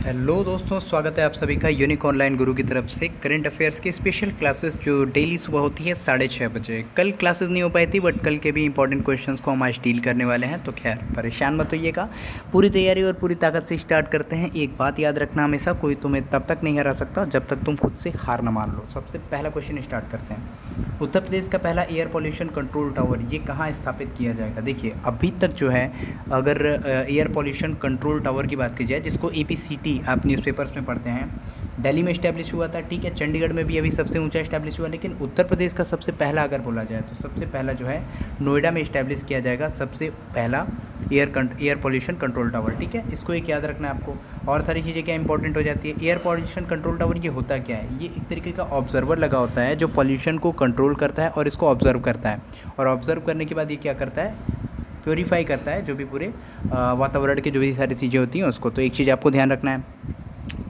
Hello दोस्तों, स्वागत है आप सभी का यूनिक ऑनलाइन गुरु की तरफ़ से। करंट अफेयर्स की स्पेशल क्लासेस जो डेली सुबह होती है साढ़े छः बजे। कल क्लासेस नहीं हो पाई थी बट कल के भी इंपॉर्टेंट क्वेश्चंस को हम आज डील करने वाले हैं तो खैर, परेशान मत होइएगा। पूरी तैयारी और पूरी ताकत से स्टार्ट करते हैं। एक बात याद रखना हमेशा, कोई तुम्हें तब तक नहीं हरा सकता जब तक तुम खुद से हार न मान लो। सबसे पहला क्वेश्चन स्टार्ट करते हैं। उत्तर प्रदेश का पहला एयर पोल्यूशन कंट्रोल टावर ये कहाँ स्थापित किया जाएगा? देखिए, अभी तक जो है, अगर एयर पोल्यूशन कंट्रोल टावर की बात की जाए, जिसको एपीसीटी आप न्यूज़पेपर्स में पढ़ते हैं दिल्ली में इस्टेब्लिश हुआ था, ठीक है? चंडीगढ़ में भी अभी सबसे ऊँचा इस्टेब्लिश हुआ, लेकिन उत्तर प्रदेश का सबसे पहला अगर बोला जाए तो सबसे पहला जो है, नोएडा में इस्टेब्लिश किया जाएगा सबसे पहला air air pollution control tower ठीक है? इसको एक याद रखना है आपको। और सारी चीज़ें क्या इंपॉर्टेंट हो जाती है? एयर पॉल्यूशन कंट्रोल टावर ये होता क्या है? ये एक तरीके का ऑब्जर्वर लगा होता है, जो पॉल्यूशन को कंट्रोल करता है और इसको ऑब्ज़र्व करता है। और ऑब्ज़र्व करने के बाद ये क्या करता है? प्योरीफाई करता है, जो भी पूरे वातावरण के जो भी सारी चीज़ें होती हैं उसको। तो एक चीज़ आपको ध्यान रखना है।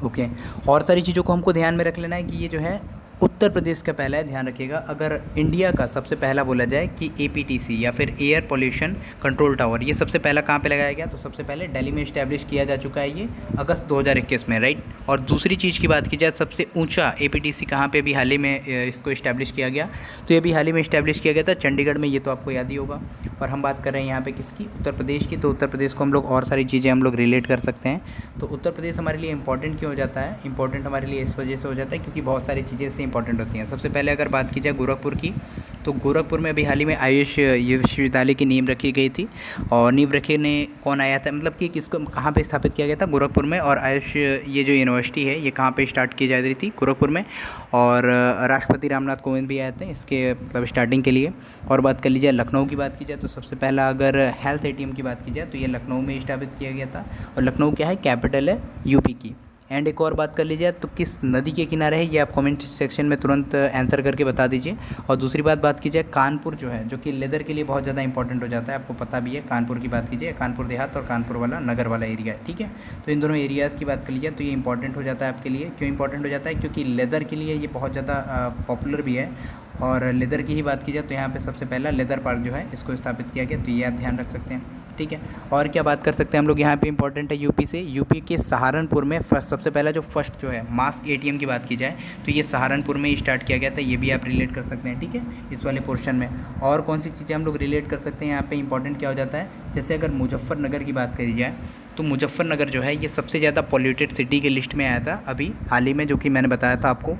ओके। और सारी चीज़ों को हमको ध्यान में रख लेना है कि ये जो है उत्तर प्रदेश का पहला है, ध्यान रखिएगा। अगर इंडिया का सबसे पहला बोला जाए कि एपीटीसी या फिर एयर पोल्यूशन कंट्रोल टावर ये सबसे पहला कहाँ पे लगाया गया? तो सबसे पहले दिल्ली में इस्टेब्लिश किया जा चुका है ये अगस्त 2021 में राइट और दूसरी चीज़ की बात की जाए, सबसे ऊँचा ए पी सी कहाँ पर भी हाल ही में इसको इस्टेब्लिश किया गया? तो ये भी हाल ही में इस्टेब्लिश किया गया था चंडीगढ़ में, ये तो आपको याद ही होगा। और हम बात कर रहे हैं यहाँ पर किसकी? उत्तर प्रदेश की। तो उत्तर प्रदेश को हम लोग और सारी चीज़ें हम लोग रिलेट कर सकते हैं। तो उत्तर प्रदेश हमारे लिए इंपॉर्टेंट क्यों हो जाता है? इंपॉर्टेंट हमारे लिए इस वजह से हो जाता है क्योंकि बहुत सारी चीज़ें इससे इंपॉर्टेंट होती हैं। सबसे पहले अगर बात की जाए गोरखपुर की तो गोरखपुर में अभी हाल ही में आयुष विश्वविद्यालय की नींव रखी गई थी और नींव रखे ने कौन आया था? मतलब कि किसको, कहाँ पे स्थापित किया गया था? गोरखपुर में और आयुष, ये जो यूनिवर्सिटी है, ये कहाँ पे स्टार्ट की जा रही थी? गोरखपुर में और राष्ट्रपति रामनाथ कोविंद भी आए थे इसके मतलब स्टार्टिंग के लिए। और बात कर लीजिए लखनऊ की बात की जाए तो सबसे पहला अगर हेल्थ एटीएम की बात की जाए तो ये लखनऊ में स्थापित किया गया था। और लखनऊ क्या है? कैपिटल है यूपी की। एंड एक और बात कर लीजिए तो किस नदी के किनारे है, ये आप कमेंट सेक्शन में तुरंत आंसर करके बता दीजिए। और दूसरी बात बात की जाए कानपुर जो है, जो कि लेदर के लिए बहुत ज़्यादा इंपॉर्टेंट हो जाता है, आपको पता भी है, कानपुर की बात कीजिए, कानपुर देहात और कानपुर वाला नगर वाला एरिया है, ठीक है? तो इन दोनों एरियाज़ की बात कर लीजिए तो ये इंपॉर्टेंट हो जाता है आपके लिए। क्यों इंपॉर्टेंट हो जाता है? क्योंकि लेदर के लिए ये बहुत ज़्यादा पॉपुलर भी है। और लेदर की ही बात की जाए तो यहाँ पर सबसे पहला लेदर पार्क जो है, इसको स्थापित किया गया तो ये आप ध्यान रख सकते हैं। ठीक है। और क्या बात कर सकते हैं हम लोग? यहाँ पे इंपॉर्टेंट है यूपी से। यूपी के सहारनपुर में फ़र्स्ट सबसे पहला जो फ़र्स्ट जो है मास एटीएम की बात की जाए तो ये सहारनपुर में स्टार्ट किया गया था। ये भी आप रिलेट कर सकते हैं, ठीक है? इस वाले पोर्शन में। और कौन सी चीज़ें हम लोग रिलेट कर सकते हैं? यहाँ पर इंपॉर्टेंट क्या हो जाता है? जैसे अगर मुजफ्फरनगर की बात करी जाए तो मुजफ्फरनगर जो है, ये सबसे ज़्यादा पॉल्यूटेड सिटी के लिस्ट में आया था अभी हाल ही में, जो कि मैंने बताया था आपको।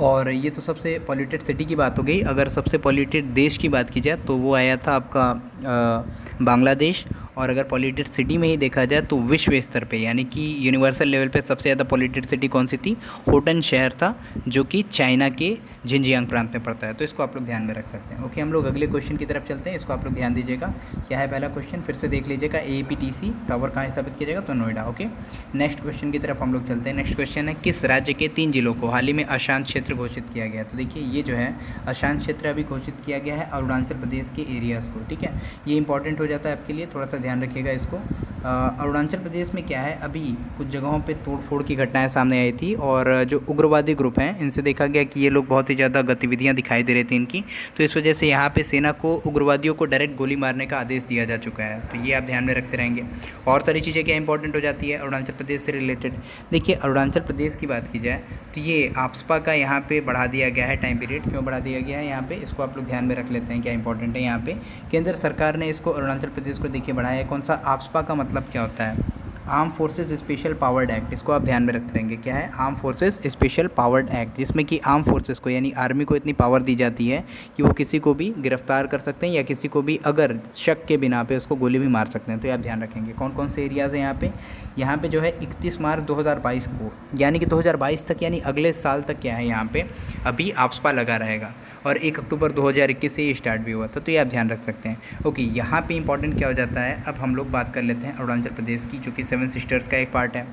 और ये तो सबसे पॉल्यूटेड सिटी की बात हो गई। अगर सबसे पॉल्यूटेड देश की बात की जाए तो वो आया था आपका बांग्लादेश। और अगर पॉल्यूटेड सिटी में ही देखा जाए तो विश्व स्तर पे, यानी कि यूनिवर्सल लेवल पे सबसे ज़्यादा पॉल्यूटेड सिटी कौन सी थी? होटन शहर था, जो कि चाइना के झिंजियांग प्रांत में पड़ता है। तो इसको आप लोग ध्यान में रख सकते हैं। ओके, हम लोग अगले क्वेश्चन की तरफ़ चलते हैं। इसको आप लोग ध्यान दीजिएगा। क्या है पहला क्वेश्चन फिर से देख लीजिएगा। A P T C tower कहाँ स्थापित किया जाएगा? तो नोएडा। ओके नेक्स्ट क्वेश्चन की तरफ़ हम लोग चलते हैं। नेक्स्ट क्वेश्चन है, किस राज्य के तीन जिलों को हाल ही में अशांत क्षेत्र घोषित किया गया? तो देखिए, ये जो है, अशांत क्षेत्र अभी घोषित किया गया है अरुणाचल प्रदेश के एरियाज़ को, ठीक है? ये इंपॉर्टेंट हो जाता है आपके लिए। थोड़ा सा ध्यान रखिएगा इसको। अरुणाचल प्रदेश में क्या है? अभी कुछ जगहों पे तोड़फोड़ की घटनाएँ सामने आई थी और जो उग्रवादी ग्रुप हैं, इनसे देखा गया कि ये लोग बहुत ही ज़्यादा गतिविधियाँ दिखाई दे रही थी इनकी। तो इस वजह से यहाँ पर सेना को, उग्रवादियों को डायरेक्ट गोली मारने का आदेश दिया जा चुका है। तो ये आप ध्यान में रखते रहेंगे। और सारी चीज़ें क्या इंपॉर्टेंट हो जाती है? अरुणाचल प्रदेश से रिलेटेड देखिए, अरुणाचल प्रदेश की बात की जाए तो ये आपसपा का यहाँ पर बढ़ा दिया गया है टाइम पीरियड क्यों बढ़ा दिया गया है? यहाँ पे इसको आप लोग ध्यान में रख लेते हैं क्या इंपॉर्टेंट है यहाँ पर केंद्र सरकार ने इसको अरुणाचल प्रदेश को देखिए बढ़ाया है। कौन सा? आपसपा का मतलब क्या होता है? Arm forces special powered act, इसको आप ध्यान में रखते रहेंगे। क्या है? Arm forces special powered act, जिसमें कि आर्म फोर्सेस को, यानी आर्मी को इतनी पावर दी जाती है कि वो किसी को भी गिरफ़्तार कर सकते हैं या किसी को भी अगर शक के बिना पे उसको गोली भी मार सकते हैं। तो ये आप ध्यान रखेंगे। कौन कौन से एरियाज़ हैं यहाँ पे? यहाँ पे जो है 31 मार्च 2022 को, यानी कि 2022 तक, यानी अगले साल तक क्या है यहाँ पे? अभी आपसपा लगा रहेगा। और एक अक्टूबर 2021 से ही स्टार्ट भी हुआ था तो ये आप ध्यान रख सकते हैं। ओके, यहाँ पे इंपॉर्टेंट क्या हो जाता है, अब हम लोग बात कर लेते हैं अरुणाचल प्रदेश की, जो कि सेवन सिस्टर्स का एक पार्ट है।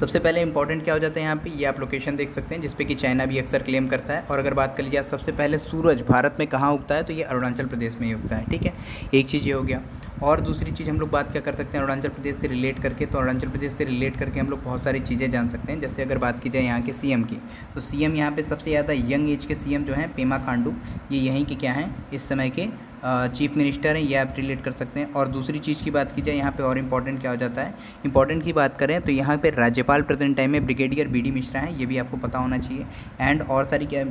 सबसे पहले इंपॉर्टेंट क्या हो जाता है यहाँ पे? ये आप लोकेशन देख सकते हैं जिसपे कि चाइना भी अक्सर क्लेम करता है। और अगर बात कर लीजिए सबसे पहले सूरज भारत में कहाँ उगता है तो ये अरुणाचल प्रदेश में ही उगता है, ठीक है? एक चीज़ ये हो गया। और दूसरी चीज़ हम लोग बात क्या कर सकते हैं, अरुणाचल प्रदेश से रिलेट करके तो अरुणाचल प्रदेश से रिलेट करके हम लोग बहुत सारी चीज़ें जान सकते हैं। जैसे अगर बात की जाए यहाँ के सीएम की तो सीएम यहाँ पे सबसे ज़्यादा यंग एज के सीएम जो हैं, पेमा खांडू, ये यहीं के क्या हैं, इस समय के चीफ मिनिस्टर हैं, ये आप रिलेट कर सकते हैं। और दूसरी चीज़ की बात की जाए, यहाँ पे और इंपॉर्टेंट क्या हो जाता है? इंपॉर्टेंट की बात करें तो यहाँ पे राज्यपाल प्रेजेंट टाइम में ब्रिगेडियर बी डी मिश्रा हैं, ये भी आपको पता होना चाहिए। एंड और सारी क्या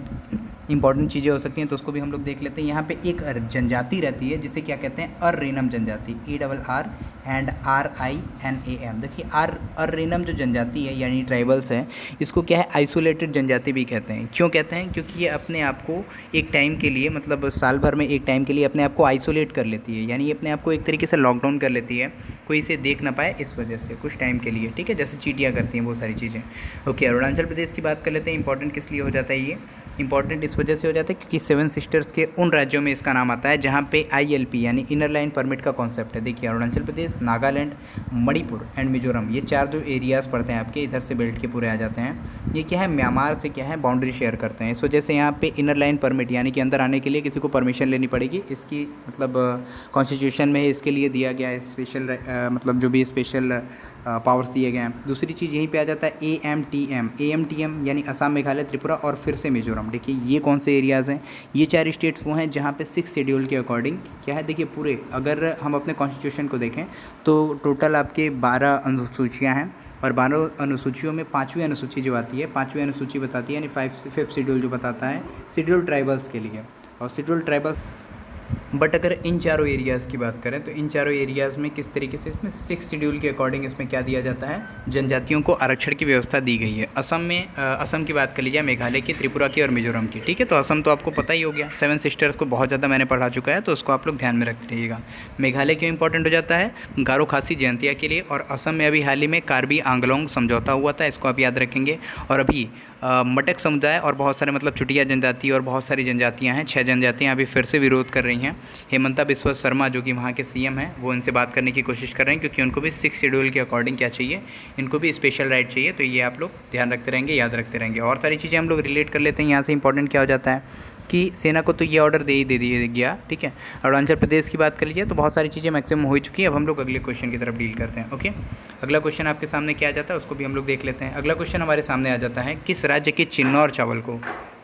इंपॉर्टेंट चीज़ें हो सकती हैं तो उसको भी हम लोग देख लेते हैं। यहाँ पे एक जनजाति रहती है, जिसे क्या कहते हैं? अर्रेनम जनजाति। A double R and R I N A M देखिए आर अर्रेनम जो जनजाति है, यानी ट्राइबल्स है, इसको क्या है? आइसोलेटेड जनजाति भी कहते हैं। क्यों कहते हैं? क्योंकि ये अपने आप को एक टाइम के लिए मतलब साल भर में एक टाइम के लिए अपने आप को आइसोलेट कर लेती है। यानी अपने आप को एक तरीके से लॉकडाउन कर लेती है, कोई इसे देख ना पाए इस वजह से, कुछ टाइम के लिए। ठीक है? जैसे चीटियाँ करती हैं, वो सारी चीज़ें। ओके अरुणाचल प्रदेश की बात कर लेते हैं। इंपॉर्टेंट किस लिए हो जाता है ये? इंपॉर्टेंट इस वजह से हो जाता है क्योंकि सेवन सिस्टर्स के उन राज्यों में इसका नाम आता है, जहाँ पे आईएलपी यानी इनर लाइन परमिट का कॉन्सेप्ट है। देखिए, अरुणाचल प्रदेश, नागालैंड, मणिपुर एंड मिजोरम, ये चार जो एरियाज़ पड़ते हैं आपके, इधर से बेल्ट के पूरे आ जाते हैं। ये क्या है? म्यांमार से क्या है? बाउंड्री शेयर करते हैं। इस वजह से यहाँ पर इनर लाइन परमिट यानी कि अंदर आने के लिए किसी को परमिशन लेनी पड़ेगी। इसकी मतलब कॉन्स्टिट्यूशन में इसके लिए दिया गया है स्पेशल मतलब जो भी स्पेशल पावर्स दिए गए हैं। दूसरी चीज़ यहीं पर आ जाता है A M T M M T M यानी असम, मेघालय, त्रिपुरा और फिर से मिजोरम। देखिए ये कौन से एरियाज़ हैं? ये चार स्टेट्स वो हैं जहाँ पे सिक्स शेड्यूल के अकॉर्डिंग क्या है? देखिए पूरे, अगर हम अपने कॉन्स्टिट्यूशन को देखें तो टोटल आपके बारह अनुसूचियाँ हैं और बारह अनुसूचियों में पाँचवीं अनुसूची जो आती है, पाँचवीं अनुसूची बताती है, यानी फाइव फिफ्थ शेड्यूल जो बताता है शेड्यूल ट्राइबल्स के लिए। और शेड्यूल ट्राइबल्स बट अगर इन चारों एरियाज़ की बात करें तो इन चारों एरियाज़ में किस तरीके से इसमें सिक्स शेड्यूल के अकॉर्डिंग इसमें क्या दिया जाता है? जनजातियों को आरक्षण की व्यवस्था दी गई है। असम में असम की बात कर लीजिए, मेघालय की, त्रिपुरा की और मिजोरम की, ठीक है? तो असम तो आपको पता ही हो गया। सेवन सिस्टर्स को बहुत ज़्यादा मैंने पढ़ा चुका है तो उसको आप लोग ध्यान में रखते रहिएगा। मेघालय क्यों इंपॉर्टेंट हो जाता है? गारो खासी जयंतिया के लिए। और असम में अभी हाल ही में कार्बी आंगलोंग समझौता हुआ था, इसको आप याद रखेंगे। और अभी मटक समुदाय और बहुत सारे मतलब चुटिया जनजाति और बहुत सारी जनजातियाँ हैं छः जनजातियाँ अभी फिर से विरोध कर रही हैं। हेमंता बिस्वा शर्मा, जो कि वहाँ के सीएम हैं, वो इनसे बात करने की कोशिश कर रहे हैं, क्योंकि उनको भी सिक्स शेड्यूल के अकॉर्डिंग क्या चाहिए, इनको भी स्पेशल राइट चाहिए तो ये आप लोग ध्यान रखते रहेंगे, याद रखते रहेंगे। और सारी चीज़ें हम लोग रिलेट कर लेते हैं, यहाँ से इंपॉर्टेंट क्या हो जाता है कि सेना को तो ये ऑर्डर दे ही दे दिया, गया, ठीक है? अरुणाचल प्रदेश की बात कर लीजिए तो बहुत सारी चीज़ें मैक्सिमम हो चुकी है। अब हम लोग अगले क्वेश्चन की तरफ़ डील करते हैं ओके अगला क्वेश्चन आपके सामने क्या आ जाता है, उसको भी हम लोग देख लेते हैं। अगला क्वेश्चन हमारे सामने आ जाता है, किस राज्य के चिन्नौर चावल को?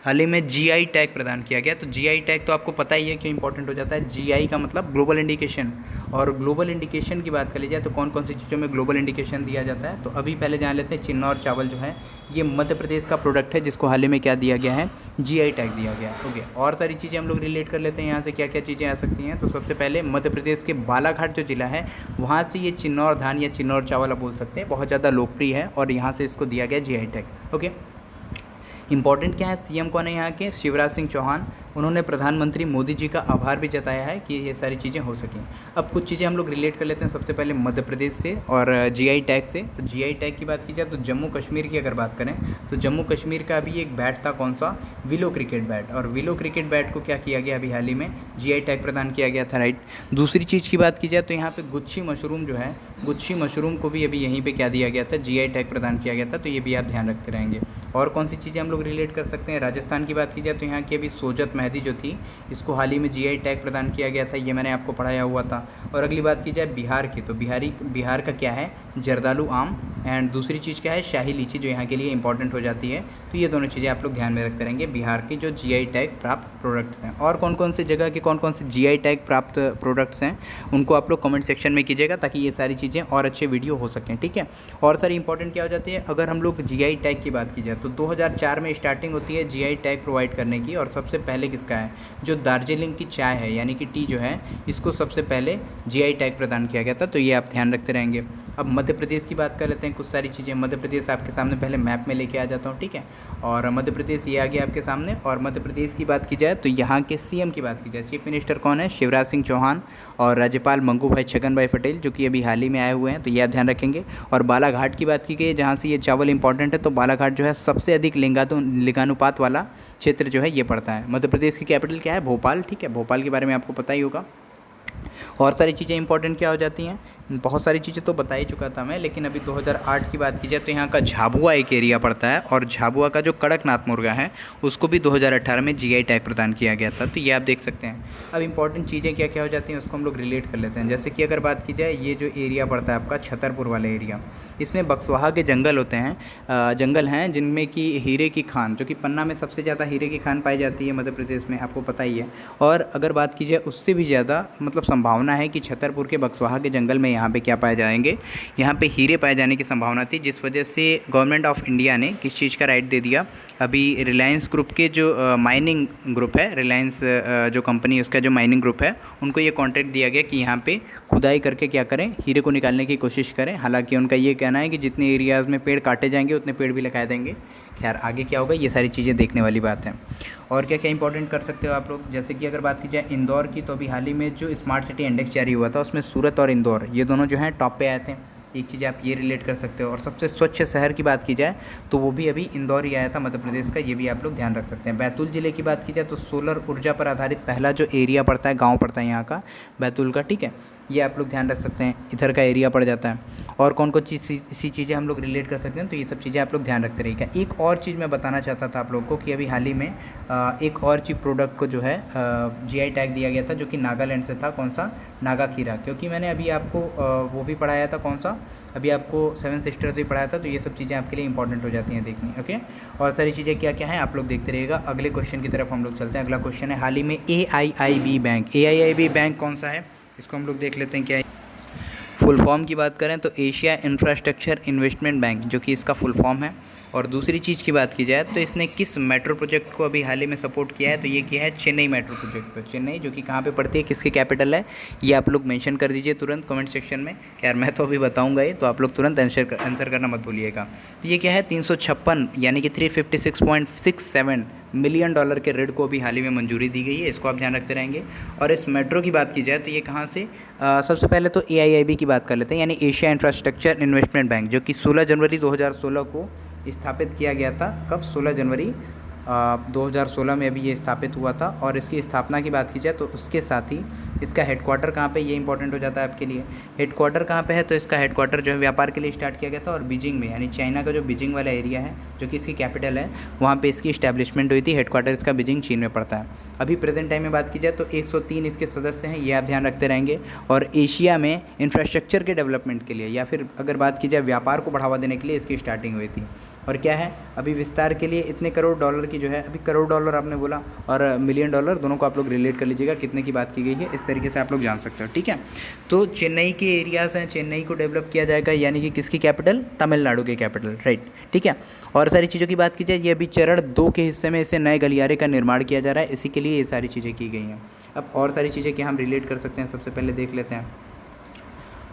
हाल ही में जीआई टैग प्रदान किया गया। तो जीआई टैग तो आपको पता ही है क्यों इंपॉर्टेंट हो जाता है। जीआई का मतलब ग्लोबल इंडिकेशन और ग्लोबल इंडिकेशन की बात कर ली जाए तो कौन कौन सी चीज़ों में ग्लोबल इंडिकेशन दिया जाता है? तो अभी पहले जान लेते हैं चिन्नौर चावल जो है, ये मध्य प्रदेश का प्रोडक्ट है, जिसको हाल ही में क्या दिया गया है? जीआई टैग दिया गया ओके और सारी चीज़ें हम लोग रिलेट कर लेते हैं, यहाँ से क्या क्या चीज़ें आ सकती हैं। तो सबसे पहले मध्य प्रदेश के बालाघाट जो जिला है, वहाँ से ये चिन्नौर धान या चिन्नौर चावल आप बोल सकते हैं, बहुत ज़्यादा लोकप्रिय है और यहाँ से इसको दिया गया जीआई टैग ओके इंपॉर्टेंट क्या है? सीएम कौन है यहाँ के? शिवराज सिंह चौहान। उन्होंने प्रधानमंत्री मोदी जी का आभार भी जताया है कि ये सारी चीज़ें हो सकें। अब कुछ चीज़ें हम लोग रिलेट कर लेते हैं सबसे पहले मध्य प्रदेश से और जीआई टैग से। तो जीआई टैग की बात की जाए तो जम्मू कश्मीर की अगर बात करें तो जम्मू कश्मीर का अभी एक बैट था कौन सा? विलो क्रिकेट बैट और विलो क्रिकेट बैट को क्या किया गया अभी हाल ही में? जी टैग प्रदान किया गया था राइट दूसरी चीज़ की बात की जाए तो यहाँ पर गुच्छी मशरूम जो है, गुच्छी मशरूम को भी अभी यहीं पर क्या दिया गया था? जी टैग प्रदान किया गया था तो ये भी आप ध्यान रखते रहेंगे। और कौन सी चीज़ें हम लोग रिलेट कर सकते हैं? राजस्थान की बात की जाए तो यहाँ की अभी सोजत मेहदी जो थी, इसको हाल ही में जीआई टैग प्रदान किया गया था, ये मैंने आपको पढ़ाया हुआ था। और अगली बात की जाए बिहार की तो बिहारी, बिहार का क्या है? जर्दालू आम एंड दूसरी चीज़ क्या है? शाही लीची जो यहाँ के लिए इंपॉर्टेंट हो जाती है। तो ये दोनों चीज़ें आप लोग ध्यान में रखते रहेंगे, बिहार की जो जीआई टैग प्राप्त प्रोडक्ट्स हैं। और कौन कौन से जगह के कौन कौन से जीआई टैग प्राप्त प्रोडक्ट्स हैं, उनको आप लोग कमेंट सेक्शन में कीजिएगा, ताकि ये सारी चीज़ें और अच्छे वीडियो हो सकें, ठीक है? और सारी इंपॉर्टेंट क्या हो जाती है? अगर हम लोग जीआई टैग की बात की जाए तो दो हज़ार चार में स्टार्टिंग होती है जीआई टैग प्रोवाइड करने की, और सबसे पहले किसका है? जो दार्जिलिंग की चाय है, यानी कि टी जो है, इसको सबसे पहले जीआई टैग प्रदान किया गया था तो ये आप ध्यान रखते रहेंगे। अब मध्य प्रदेश की बात कर लेते हैं, कुछ सारी चीज़ें। मध्य प्रदेश आपके सामने पहले मैप में लेके आ जाता हूँ, ठीक है? और मध्य प्रदेश ये आ गया आपके सामने। और मध्य प्रदेश की बात की जाए तो यहाँ के सीएम की बात की जाए। चीफ मिनिस्टर कौन है? शिवराज सिंह चौहान और राज्यपाल मंगू भाई छगन भाई पटेल, जो कि अभी हाल ही में आए हुए हैं तो ये आप ध्यान रखेंगे। और बालाघाट की बात की गई, जहाँ से ये चावल इंपॉर्टेंट है तो बालाघाट जो है सबसे अधिक लिंगानु लिंगानुपात वाला क्षेत्र जो है ये पड़ता है। मध्य प्रदेश की कैपिटल क्या है? भोपाल, ठीक है? भोपाल के बारे में आपको पता ही होगा। और सारी चीज़ें इंपॉर्टेंट क्या हो जाती हैं? बहुत सारी चीज़ें तो बता ही चुका था मैं, लेकिन अभी 2008 की बात की जाए तो यहाँ का झाबुआ एक एरिया पड़ता है और झाबुआ का जो कड़कनाथ मुर्गा है, उसको भी 2018 में जीआई टैग प्रदान किया गया था। तो ये आप देख सकते हैं। अब इंपॉर्टेंट चीज़ें क्या क्या हो जाती हैं, उसको हम लोग रिलेट कर लेते हैं। जैसे कि अगर बात की जाए, ये जो एरिया पड़ता है आपका, छतरपुर वाला एरिया, इसमें बक्सवाहा के जंगल होते हैं जंगल हैं जिनमें कि हीरे की खान, जो कि पन्ना में सबसे ज़्यादा हीरे की खान पाई जाती है मध्य प्रदेश में, आपको पता ही है। और अगर बात की जाए, उससे भी ज़्यादा मतलब संभावना है कि छतरपुर के बक्सवाहा के जंगल में यहाँ पे क्या पाए जाएँगे? यहाँ पे हीरे पाए जाने की संभावना थी, जिस वजह से गवर्नमेंट ऑफ़ इंडिया ने किस चीज़ का राइट दे दिया? अभी रिलायंस ग्रुप के जो माइनिंग ग्रुप है, रिलायंस जो कंपनी उसका जो माइनिंग ग्रुप है, उनको ये कॉन्ट्रैक्ट दिया गया कि यहाँ पर खुदाई करके क्या करें, हीरे को निकालने की कोशिश करें। हालाँकि उनका ये कहना है कि जितने एरियाज़ में पेड़ काटे जाएँगे, उतने पेड़ भी लगाए देंगे खैर, आगे क्या होगा, ये सारी चीज़ें देखने वाली बात है। और क्या क्या इंपॉर्टेंट कर सकते हो आप लोग? जैसे कि अगर बात की जाए इंदौर की तो अभी हाल ही में जो स्मार्ट सिटी इंडेक्स जारी हुआ था, उसमें सूरत और इंदौर, ये दोनों जो हैं टॉप पे आए थे। एक चीज़ आप ये रिलेट कर सकते हो। और सबसे स्वच्छ शहर की बात की जाए तो वो भी अभी इंदौर ही आया था, मध्य प्रदेश का, ये भी आप लोग ध्यान रख सकते हैं। बैतूल ज़िले की बात की जाए तो सोलर ऊर्जा पर आधारित पहला जो एरिया पड़ता है, गाँव पड़ता है यहाँ का, बैतूल का, ठीक है? ये आप लोग ध्यान रख सकते हैं, इधर का एरिया पड़ जाता है। और कौन कौन चीज़ सी चीज़ें हम लोग रिलेट कर सकते हैं तो ये सब चीज़ें आप लोग ध्यान रखते रहिएगा। एक और चीज़ मैं बताना चाहता था आप लोगों को कि अभी हाल ही में एक और चीज़ प्रोडक्ट को जो है जीआई टैग दिया गया था, जो कि नागालैंड से था, कौन सा? नागा खीरा। क्योंकि मैंने अभी आपको वो भी पढ़ाया था, कौन सा? अभी आपको सेवन सिस्टर्स भी पढ़ाया था तो ये सब चीज़ें आपके लिए इंपॉर्टेंट हो जाती हैं देखनी ओके और सारी चीज़ें क्या क्या हैं, आप लोग देखते रहिएगा। अगले क्वेश्चन की तरफ़ हम लोग चलते हैं। अगला क्वेश्चन है, हाल ही में A I I B bank A I I B bank कौन सा है? इसको हम लोग देख लेते हैं क्या है। फुल फॉर्म की बात करें तो एशिया इंफ्रास्ट्रक्चर इन्वेस्टमेंट बैंक, जो कि इसका फुल फॉर्म है। और दूसरी चीज़ की बात की जाए तो इसने किस मेट्रो प्रोजेक्ट को अभी हाल ही में सपोर्ट किया है तो ये किया है चेन्नई मेट्रो प्रोजेक्ट पर। चेन्नई जो कि कहाँ पे पड़ती है किसकी कैपिटल है ये आप लोग मेंशन कर दीजिए तुरंत कमेंट सेक्शन में। यार मैं तो अभी बताऊँगा ये तो आप लोग तुरंत आंसर आंसर करना मत भूलिएगा। ये क्या है तीन सौ छप्पन यानी कि थ्री मिलियन डॉलर के ऋण को भी हाल ही में मंजूरी दी गई है इसको आप ध्यान रखते रहेंगे। और इस मेट्रो की बात की जाए तो ये कहाँ से आ, सबसे पहले तो एआईआईबी की बात कर लेते हैं यानी एशिया इंफ्रास्ट्रक्चर इन्वेस्टमेंट बैंक जो कि 16 जनवरी 2016 को स्थापित किया गया था। कब? 16 जनवरी दो हज़ार सोलह में अभी ये स्थापित हुआ था और इसकी स्थापना की बात की जाए तो उसके साथ ही इसका हेडक्वार्टर कहाँ पे ये इंपॉर्टेंट हो जाता है आपके लिए। हेडक्वार्टर कहाँ पे है? तो इसका हेडक्वार्टर जो है व्यापार के लिए स्टार्ट किया गया था और बीजिंग में, यानी चाइना का जो बीजिंग वाला एरिया है, जो कि इसकी कैपिटल है, वहाँ पर इसकी इस्टेब्लिशमेंट हुई थी। हेडक्वार्टर इसका बीजिंग चीन में पड़ता है। अभी प्रेजेंट टाइम में बात की जाए तो 103 इसके सदस्य हैं, ये आप ध्यान रखते रहेंगे। और एशिया में इंफ्रास्ट्रक्चर के डेवलपमेंट के लिए या फिर अगर बात की जाए व्यापार को बढ़ावा देने के लिए इसकी स्टार्टिंग हुई थी। और क्या है? अभी विस्तार के लिए इतने करोड़ डॉलर की जो है, अभी करोड़ डॉलर आपने बोला और मिलियन डॉलर, दोनों को आप लोग रिलेट कर लीजिएगा, कितने की बात की गई है, इस तरीके से आप लोग जान सकते हो, ठीक है? तो चेन्नई के एरियाज़ हैं, चेन्नई को डेवलप किया जाएगा, यानी कि किसकी कैपिटल तमिलनाडु के कैपिटल राइट ठीक है? और सारी चीज़ों की बात की जाए, ये अभी चरण दो के हिस्से में इसे नए गलियारे का निर्माण किया जा रहा है, इसी के लिए ये सारी चीज़ें की गई हैं। अब और सारी चीज़ें क्या हम रिलेट कर सकते हैं? सबसे पहले देख लेते हैं।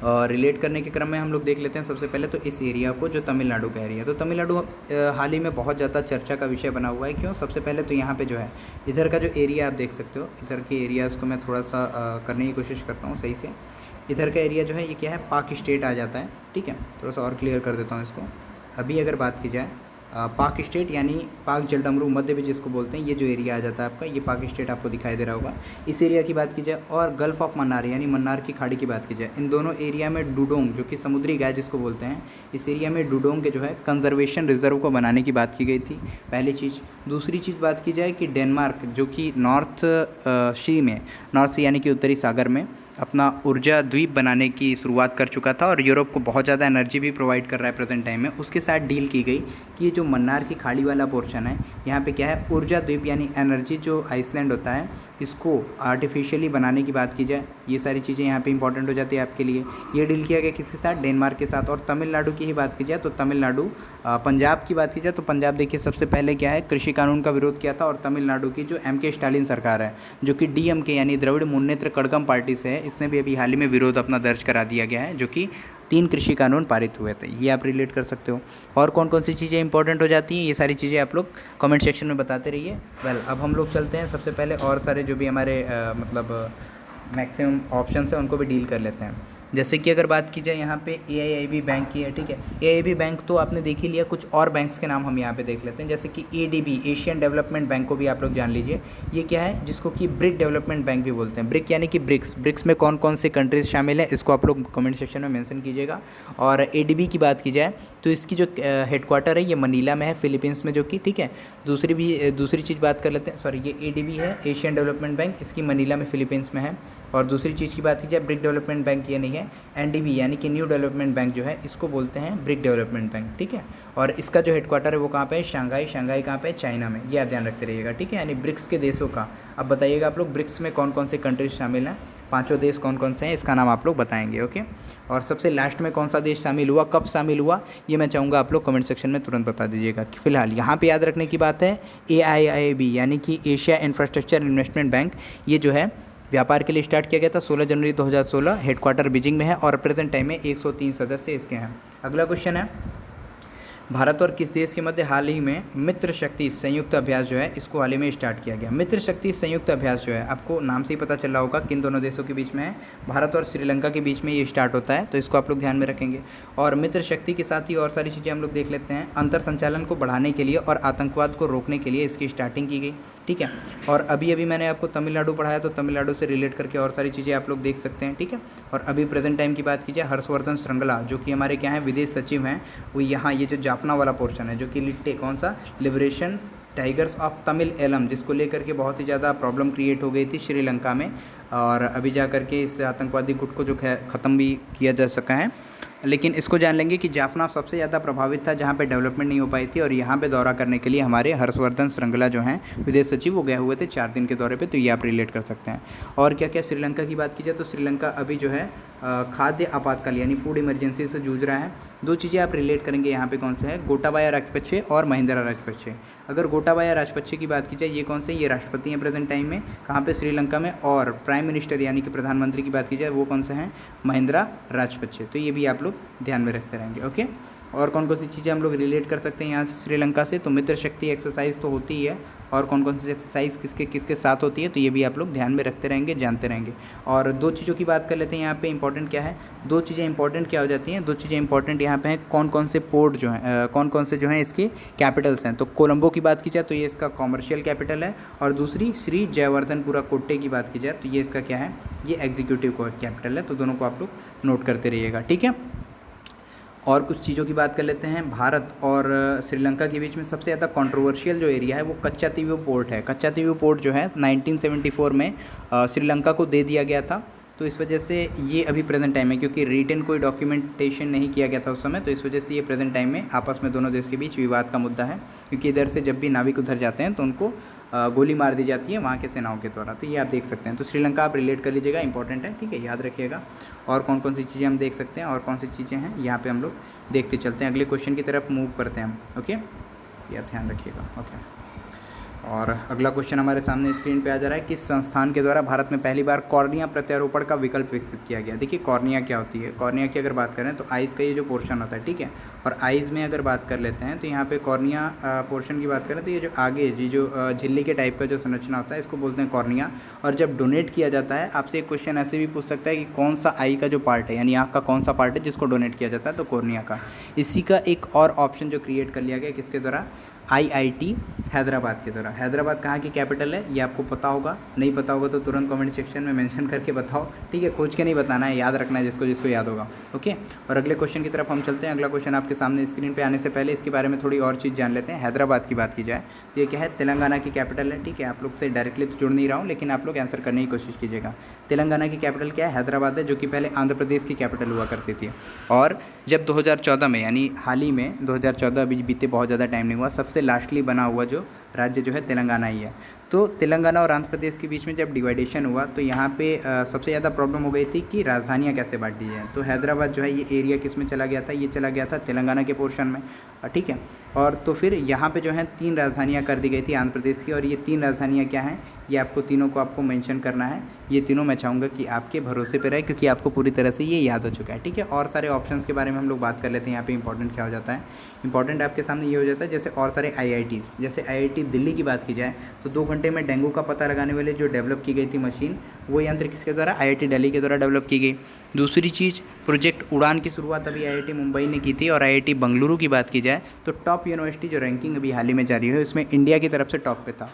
रिलेट करने के क्रम में हम लोग देख लेते हैं सबसे पहले तो इस एरिया को जो तमिलनाडु का एरिया तो तमिलनाडु हाल ही में बहुत ज़्यादा चर्चा का विषय बना हुआ है। क्यों? सबसे पहले तो यहाँ पे जो है, इधर का जो एरिया आप देख सकते हो, इधर के एरियाज़ को मैं थोड़ा सा करने की कोशिश करता हूँ सही से। इधर का एरिया जो है, ये क्या है? पाक स्टेट आ जाता है, ठीक है? थोड़ा सा और क्लियर कर देता हूँ इसको। अभी अगर बात की जाए पाक स्टेट यानी पाक जलडमरू मध्य भी जिसको बोलते हैं, ये जो एरिया आ जाता है आपका, ये पाक स्टेट आपको दिखाई दे रहा होगा। इस एरिया की बात की जाए और गल्फ़ ऑफ़ मन्नार यानी मन्नार की खाड़ी की बात की जाए, इन दोनों एरिया में डूडोंग, जो कि समुद्री गाय जिसको बोलते हैं, इस एरिया में डूडोंग के जो है कंजर्वेशन रिज़र्व को बनाने की बात की गई थी। पहली चीज़। दूसरी चीज़ बात की जाए कि डेनमार्क, जो कि नॉर्थ सी में, नॉर्थ सी यानी कि उत्तरी सागर में अपना ऊर्जा द्वीप बनाने की शुरुआत कर चुका था और यूरोप को बहुत ज़्यादा एनर्जी भी प्रोवाइड कर रहा है प्रेजेंट टाइम में। उसके साथ डील की गई कि ये जो मन्नार की खाड़ी वाला पोर्शन है, यहाँ पे क्या है, ऊर्जा द्वीप यानी एनर्जी जो आइसलैंड होता है, इसको आर्टिफिशियली बनाने की बात की जाए। ये सारी चीज़ें यहाँ पे इंपॉर्टेंट हो जाती है आपके लिए। ये डील किया गया किसके साथ? डेनमार्क के साथ। और तमिलनाडु की ही बात की जाए तो तमिलनाडु पंजाब की बात की जाए तो पंजाब देखिए सबसे पहले क्या है कृषि कानून का विरोध किया था और तमिलनाडु की जो एम के स्टालिन सरकार है जो कि डीएम के यानी द्रविड़ मुन्नेत्र कड़गम पार्टी से है इसने भी अभी हाल ही में विरोध अपना दर्ज करा दिया गया है जो कि तीन कृषि कानून पारित हुए थे। ये आप रिलेट कर सकते हो। और कौन कौन सी चीज़ें इंपॉर्टेंट हो जाती हैं ये सारी चीज़ें आप लोग कमेंट सेक्शन में बताते रहिए। वेल अब हम लोग चलते हैं। सबसे पहले और सारे जो भी हमारे आ, मतलब मैक्सिमम ऑप्शन है, उनको भी डील कर लेते हैं। जैसे कि अगर बात की जाए यहाँ पे एआईआईबी बैंक की है? ठीक है ए बैंक तो आपने देख ही लिया, कुछ और बैंक्स के नाम हम यहाँ पे देख लेते हैं, जैसे कि एडीबी एशियन डेवलपमेंट बैंक को भी आप लोग जान लीजिए। ये क्या है? जिसको कि ब्रिक डेवलपमेंट बैंक भी बोलते हैं। ब्रिक यानी कि ब्रिक्स ब्रिक्स में कौन कौन से कंट्रीज़ शामिल हैं, इसको आप लोग कमेंट सेक्शन में मेंशन कीजिएगा। और एडीबी की बात की जाए तो इसकी जो हेडक्वार्टर है, ये मनीला में है, फिलीपींस में जो कि, ठीक है? दूसरी भी दूसरी चीज़ बात कर लेते हैं सॉरी ये एडीबी है एशियन डेवलपमेंट बैंक इसकी मनीला में फिलीपींस में है। और दूसरी चीज़ की बात की जाए ब्रिक डेवलपमेंट बैंक ये नहीं है एनडीबी यानी कि न्यू डेवलपमेंट बैंक जो है, इसको बोलते हैं ब्रिक डेवलपमेंट बैंक ठीक है? और इसका जो हेडक्वार्टर है, वो कहाँ पे है? शंघाई शंघाई कहाँ पे है? चाइना में, ये आप ध्यान रखते रहिएगा, ठीक है? यानी ब्रिक्स के देशों का। अब बताइएगा आप लोग, ब्रिक्स में कौन कौन से कंट्रीज़ शामिल हैं? पाँचों देश कौन कौन से हैं? इसका नाम आप लोग बताएँगे ओके और सबसे लास्ट में कौन सा देश शामिल हुआ, कब शामिल हुआ, ये मैं चाहूँगा आप लोग कमेंट सेक्शन में तुरंत बता दीजिएगा। फ़िलहाल यहाँ पे याद रखने की बात है ए आई आई बी यानी कि एशिया इंफ्रास्ट्रक्चर इन्वेस्टमेंट बैंक ये जो है, व्यापार के लिए स्टार्ट किया गया था 16 जनवरी 2016 हेडक्वार्टर बीजिंग में है और प्रेजेंट टाइम में 103 सदस्य इसके हैं। अगला क्वेश्चन है भारत और किस देश के मध्य हाल ही में मित्र शक्ति संयुक्त अभ्यास जो है, इसको हाल ही में स्टार्ट किया गया। मित्र शक्ति संयुक्त अभ्यास जो है, आपको नाम से ही पता चल रहा होगा किन दोनों देशों के बीच में है। भारत और श्रीलंका के बीच में ये स्टार्ट होता है तो इसको आप लोग ध्यान में रखेंगे। और मित्र शक्ति के साथ ही और सारी चीज़ें हम लोग देख लेते हैं। अंतर संचालन को बढ़ाने के लिए और आतंकवाद को रोकने के लिए इसकी स्टार्टिंग की गई। ठीक है? और अभी अभी मैंने आपको तमिलनाडु पढ़ाया तो तमिलनाडु से रिलेट करके और सारी चीज़ें आप लोग देख सकते हैं, ठीक है? और अभी प्रेजेंट टाइम की बात कीजिए, हर्षवर्धन श्रृंगला, जो कि हमारे क्या है, विदेश सचिव हैं, वो यहाँ, ये जो जापना वाला पोर्शन है, जो कि लिट्टे, कौन सा? Liberation tigers of Tamil Eelam जिसको लेकर के बहुत ही ज़्यादा प्रॉब्लम क्रिएट हो गई थी श्रीलंका में, और अभी जा कर के इस आतंकवादी गुट को जो ख़त्म भी किया जा सका है। लेकिन इसको जान लेंगे कि जाफना सबसे ज़्यादा प्रभावित था जहाँ पे डेवलपमेंट नहीं हो पाई थी और यहाँ पे दौरा करने के लिए हमारे हर्षवर्धन श्रृंगला जो हैं, विदेश सचिव, वो गए हुए थे चार दिन के दौरे पे तो ये आप रिलेट कर सकते हैं। और क्या क्या श्रीलंका की बात की जाए तो श्रीलंका अभी जो है खाद्य आपातकाल यानी फ़ूड इमरजेंसी से जूझ रहा है। दो चीज़ें आप रिलेट करेंगे यहाँ पे कौन से हैं? गोटाबाया राजपक्षे और महिंद्रा राजपक्षे। अगर गोटाबाया राजपक्षे की बात की जाए, ये कौन से ये राष्ट्रपति हैं प्रेजेंट टाइम में। कहाँ पे? श्रीलंका में। और प्राइम मिनिस्टर यानी कि प्रधानमंत्री की बात की जाए, वो कौन से हैं? महिंद्रा राजपक्षे। तो ये भी आप लोग ध्यान में रखते रहेंगे, ओके? और कौन कौन सी चीज़ें हम लोग रिलेट कर सकते हैं यहाँ से श्रीलंका से तो मित्र शक्ति एक्सरसाइज तो होती ही है और कौन कौन सी एक्सरसाइज किसके किसके साथ होती है तो ये भी आप लोग ध्यान में रखते रहेंगे, जानते रहेंगे। और दो चीज़ों की बात कर लेते हैं यहाँ पे इंपॉर्टेंट क्या है, दो चीज़ें इंपॉर्टेंट क्या हो जाती हैं, दो चीज़ें इंपॉर्टेंट यहाँ पे हैं कौन कौन से पोर्ट जो हैं कौन कौन से जो हैं इसके कैपिटल्स हैं। तो कोलंबो की बात की जाए तो ये इसका कॉमर्शियल कैपिटल है और दूसरी श्री जयवर्धनपुरा कोट्टे की बात की जाए तो ये इसका क्या है, ये एग्जीक्यूटिव कैपिटल है तो दोनों को आप लोग नोट करते रहिएगा, ठीक है? और कुछ चीज़ों की बात कर लेते हैं। भारत और श्रीलंका के बीच में सबसे ज़्यादा कंट्रोवर्शियल जो एरिया है वो कच्चा तीव्यू पोर्ट है। कच्चा तीव्यू पोर्ट जो है 1974 में श्रीलंका को दे दिया गया था। तो इस वजह से ये अभी प्रेजेंट टाइम है, क्योंकि रिटर्न कोई डॉक्यूमेंटेशन नहीं किया गया था उस समय। तो इस वजह से ये प्रेजेंट टाइम में आपस में दोनों देश के बीच विवाद का मुद्दा है। क्योंकि इधर से जब भी नाविक उधर जाते हैं तो उनको गोली मार दी जाती है वहाँ के सेनाओं के द्वारा। तो ये आप देख सकते हैं। तो श्रीलंका आप रिलेट कर लीजिएगा इंपॉर्टेंट है। ठीक है, याद रखिएगा। और कौन कौन सी चीज़ें हम देख सकते हैं और कौन सी चीज़ें हैं, यहाँ पे हम लोग देखते चलते हैं। अगले क्वेश्चन की तरफ़ मूव करते हैं हम ओके ये ध्यान रखिएगा ओके और अगला क्वेश्चन हमारे सामने स्क्रीन पे आ जा रहा है किस संस्थान के द्वारा भारत में पहली बार कॉर्निया प्रत्यारोपण का विकल्प विकसित किया गया। देखिए, कॉर्निया क्या होती है? कॉर्निया की अगर बात करें तो आइज़ का ये जो पोर्शन होता है, ठीक है? और आइज़ में अगर बात कर लेते हैं तो यहाँ पे कॉर्निया पोर्शन की बात करें तो ये जो आगे जी जो झिल्ली के टाइप का जो संरचना होता है, इसको बोलते हैं कॉर्निया। और जब डोनेट किया जाता है, आपसे एक क्वेश्चन ऐसे भी पूछ सकता है कि कौन सा आई का जो पार्ट है, यानी आँख का कौन सा पार्ट है जिसको डोनेट किया जाता है तो कॉर्निया का। इसी का एक और ऑप्शन जो क्रिएट कर लिया गया किसके द्वारा? आईआईटी हैदराबाद के द्वारा। हैदराबाद कहाँ की कैपिटल है? ये आपको पता होगा। नहीं पता होगा तो तुरंत कमेंट सेक्शन में मेंशन करके बताओ। ठीक है खोज के नहीं बताना है, याद रखना है जिसको जिसको याद होगा। ओके और अगले क्वेश्चन की तरफ़ हम चलते हैं। अगला क्वेश्चन आपके सामने स्क्रीन पर आने से पहले इसके बारे में थोड़ी और चीज़ जान लेते हैं। हैदराबाद की बात की जाए ये क्या है तेलंगाना की कैपिटल है ठीक है? आप लोग से डायरेक्टली तो जुड़ नहीं रहा हूँ लेकिन आप लोग आंसर करने की कोशिश कीजिएगा। तेलंगाना की कैपिटल क्या है? हैदराबाद है जो कि पहले आंध्र प्रदेश की कैपिटल हुआ करती थी। और जब 2014 में यानी हाल ही में 2014 अभी बीते बहुत ज़्यादा टाइम नहीं हुआ सबसे लास्टली बना हुआ जो राज्य जो है तेलंगाना ही है। तो तेलंगाना और आंध्र प्रदेश के बीच में जब डिवाइडेशन हुआ तो यहाँ पे आ, सबसे ज़्यादा प्रॉब्लम हो गई थी कि राजधानियाँ कैसे बांट दी जाए। तो हैदराबाद जो है ये एरिया किसमें चला गया था? ये चला गया था तेलंगाना के पोर्शन में। ठीक है। और तो फिर यहाँ पे जो है तीन राजधानियाँ कर दी गई थी आंध्र प्रदेश की और ये तीन राजधानियाँ क्या हैं, ये आपको तीनों को आपको मेंशन करना है। ये तीनों मैं चाहूँगा कि आपके भरोसे पे रहे क्योंकि आपको पूरी तरह से ये याद हो चुका है, ठीक है। और सारे ऑप्शंस के बारे में हम लोग बात कर लेते हैं, यहाँ पे इंपॉर्टेंट क्या हो जाता है। इंपॉर्टेंट आपके सामने ये हो जाता है, जैसे और सारे आई जैसे आईआईटी दिल्ली की बात की जाए तो दो घंटे में डेंगू का पता लगाने वाले जो डेवलप की गई थी मशीन वो यंत्र किसके द्वारा आई दिल्ली के द्वारा डेवलप की गई। दूसरी चीज़, प्रोजेक्ट उड़ान की शुरुआत अभी आईआईटी मुंबई ने की थी और आई बंगलुरु की बात की जाए तो टॉप यूनिवर्सिटी जो रैंकिंग अभी हाल ही में जारी है, उसमें इंडिया की तरफ़ से टॉप पे था।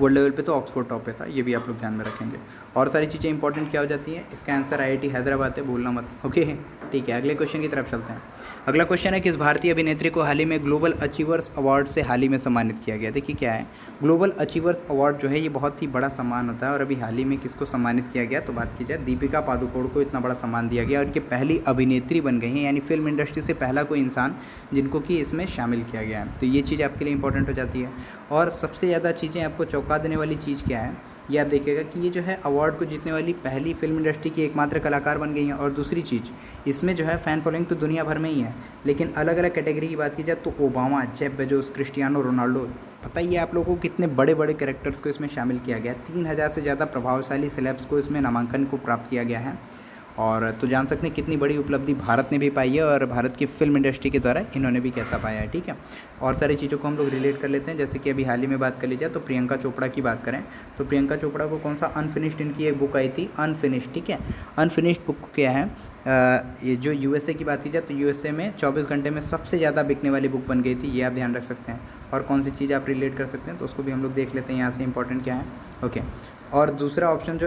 वर्ल्ड लेवल पे तो ऑक्सफोर्ड टॉप पे था, ये भी आप लोग ध्यान में रखेंगे। और सारी चीज़ें इंपॉर्टेंट क्या हो जाती हैं? इसका आंसर आईआईटी हैदराबाद है बोलना मत। ओके ठीक है, अगले क्वेश्चन की तरफ़ चलते हैं। अगला क्वेश्चन है किस भारतीय अभिनेत्री को हाल ही में ग्लोबल अचीवर्स अवार्ड से हाल ही में सम्मानित किया गया। देखिए क्या है। ग्लोबल अचीवर्स अवार्ड जो है, ये बहुत ही बड़ा सम्मान होता है और अभी हाल ही में किसको सम्मानित किया गया तो बात की जाए, दीपिका पादुकोण को इतना बड़ा सम्मान दिया गया और ये पहली अभिनेत्री बन गई हैं, यानी फ़िल्म इंडस्ट्री से पहला कोई इंसान जिनको कि इसमें शामिल किया गया है। तो ये चीज़ आपके लिए इंपॉर्टेंट हो जाती है। और सबसे ज़्यादा चीज़ें आपको चौंका देने वाली चीज़ क्या है, ये आप देखिएगा कि ये जो है अवार्ड को जीतने वाली पहली फ़िल्म इंडस्ट्री की एकमात्र कलाकार बन गई हैं। और दूसरी चीज़, इसमें जो है फ़ैन फॉलोइंग तो दुनिया भर में ही है, लेकिन अलग अलग कैटेगरी की बात की जाए तो Obama Jeff Bezos Cristiano Ronaldo पता ही है आप लोगों को कितने बड़े बड़े कैरेक्टर्स को इसमें शामिल किया गया तीन हज़ार से ज़्यादा प्रभावशाली सेलेब्स को इसमें नामांकन को प्राप्त किया गया है। और तो जान सकते हैं कितनी बड़ी उपलब्धि भारत ने भी पाई है और भारत की फ़िल्म इंडस्ट्री के द्वारा इन्होंने भी कैसा पाया है, ठीक है? और सारी चीज़ों को हम लोग रिलेट कर लेते हैं। जैसे कि अभी हाल ही में बात कर ली जाए तो प्रियंका चोपड़ा की बात करें तो प्रियंका चोपड़ा को कौन सा अनफिनिश्ड इनकी एक बुक आई थी अनफिनिश्ड ठीक है? अनफिनिश्ड बुक क्या है? ये जो यूएसए की बात की जाए तो यूएसए में 24 घंटे में सबसे ज़्यादा बिकने वाली बुक बन गई थी, ये आप ध्यान रख सकते हैं। और कौन सी चीज़ आप रिलेट कर सकते हैं तो उसको भी हम लोग देख लेते हैं यहाँ से इंपॉर्टेंट क्या है। ओके और दूसरा ऑप्शन जो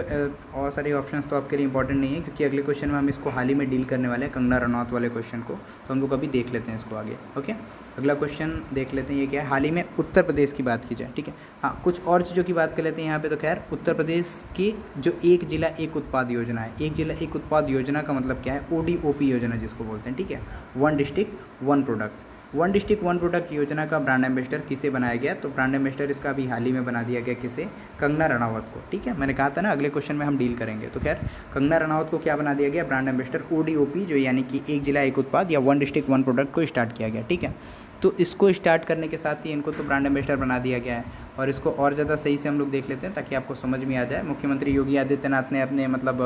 और सारे ऑप्शन तो आपके लिए इंपॉर्टेंट नहीं है, क्योंकि अगले क्वेश्चन में हम इसको हाल ही में डील करने वाले हैं, कंगना रनौत वाले क्वेश्चन को तो हम लोग अभी देख लेते हैं इसको आगे। ओके अगला क्वेश्चन देख लेते हैं ये क्या है। हाल ही में उत्तर प्रदेश की बात की जाए, ठीक है। हाँ कुछ और चीज़ों की बात कर लेते हैं यहाँ पे तो खैर, उत्तर प्रदेश की जो एक जिला, एक उत्पाद योजना है। एक जिला, एक उत्पाद योजना का मतलब क्या है? ओडीओपी योजना जिसको बोलते हैं, ठीक है। One district one product one district one product योजना का ब्रांड एम्बेसडर किसे बनाया गया? तो ब्रांड एम्बेसडर इसका अभी हाल ही में बना दिया गया किसे? कंगना रनावत को, ठीक है? मैंने कहा था ना, अगले क्वेश्चन में हम डील करेंगे। तो खैर, कंगना रनावत को क्या बना दिया गया? ब्रांड एम्बेसडर ओ जो यानी कि एक जिला, एक उत्पाद, या वन डिस्ट्रिक्ट वन प्रोडक्ट को स्टार्ट किया गया, ठीक है? तो इसको स्टार्ट करने के साथ ही इनको तो ब्रांड एम्बेसडर बना दिया गया है। और इसको और ज़्यादा सही से हम लोग देख लेते हैं, ताकि आपको समझ में आ जाए। मुख्यमंत्री योगी आदित्यनाथ ने अपने मतलब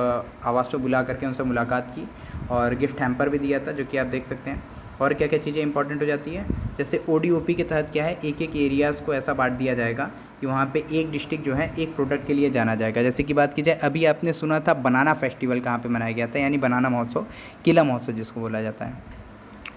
आवास पर बुला करके उनसे मुलाकात की, और गिफ्ट हैम्पर भी दिया था, जो कि आप देख सकते हैं। और क्या क्या चीज़ें इंपॉर्टेंट हो जाती है? जैसे ओ के तहत क्या है? एक एक एरियाज़ को ऐसा बांट दिया जाएगा कि वहाँ पे एक डिस्ट्रिक्ट जो है, एक प्रोडक्ट के लिए जाना जाएगा। जैसे कि बात की जाए, अभी आपने सुना था बनाना फेस्टिवल कहाँ पे मनाया गया था, यानी बनाना महोत्सव, किला महोत्सव जिसको बोला जाता है।